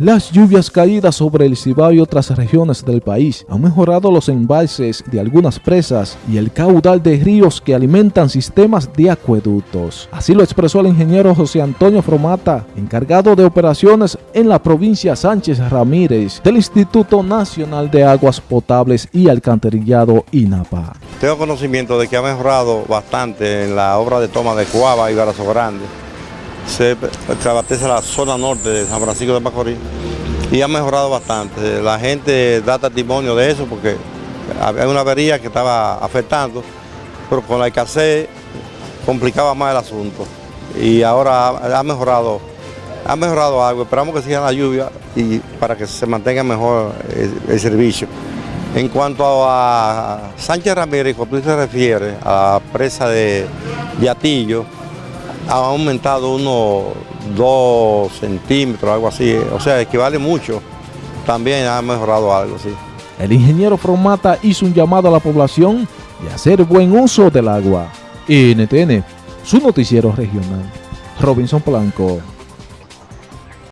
Las lluvias caídas sobre el Cibao y otras regiones del país han mejorado los embalses de algunas presas y el caudal de ríos que alimentan sistemas de acueductos. Así lo expresó el ingeniero José Antonio Fromata, encargado de operaciones en la provincia Sánchez Ramírez del Instituto Nacional de Aguas Potables y Alcantarillado INAPA. Tengo conocimiento de que ha mejorado bastante en la obra de toma de Cuava y Barazo Grande se abastece la zona norte de San Francisco de Macorís y ha mejorado bastante. La gente da testimonio de eso porque había una avería que estaba afectando, pero con la escasez complicaba más el asunto. Y ahora ha mejorado, ha mejorado algo. Esperamos que siga la lluvia y para que se mantenga mejor el, servicio. En cuanto a Sánchez Ramírez, cuando se refiere a la presa de Yatillo, ha aumentado unos 2 centímetros, algo así, o sea, equivale mucho. También ha mejorado algo, sí. El ingeniero Fromata hizo un llamado a la población de hacer buen uso del agua. NTN, su noticiero regional. Robinson Blanco.